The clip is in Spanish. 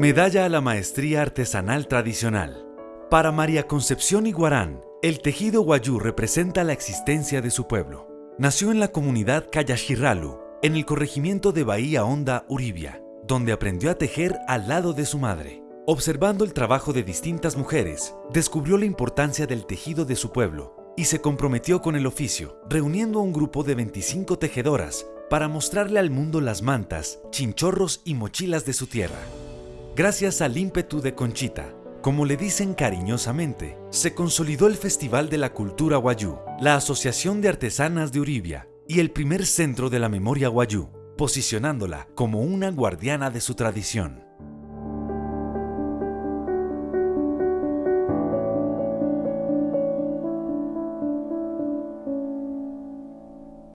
Medalla a la Maestría Artesanal Tradicional. Para María Concepción Iguarán, el tejido guayú representa la existencia de su pueblo. Nació en la comunidad Cayashiralu, en el corregimiento de Bahía Honda, Uribia, donde aprendió a tejer al lado de su madre. Observando el trabajo de distintas mujeres, descubrió la importancia del tejido de su pueblo y se comprometió con el oficio, reuniendo a un grupo de 25 tejedoras para mostrarle al mundo las mantas, chinchorros y mochilas de su tierra. Gracias al ímpetu de Conchita, como le dicen cariñosamente, se consolidó el Festival de la Cultura Guayú, la Asociación de Artesanas de Uribia y el primer centro de la memoria guayú, posicionándola como una guardiana de su tradición.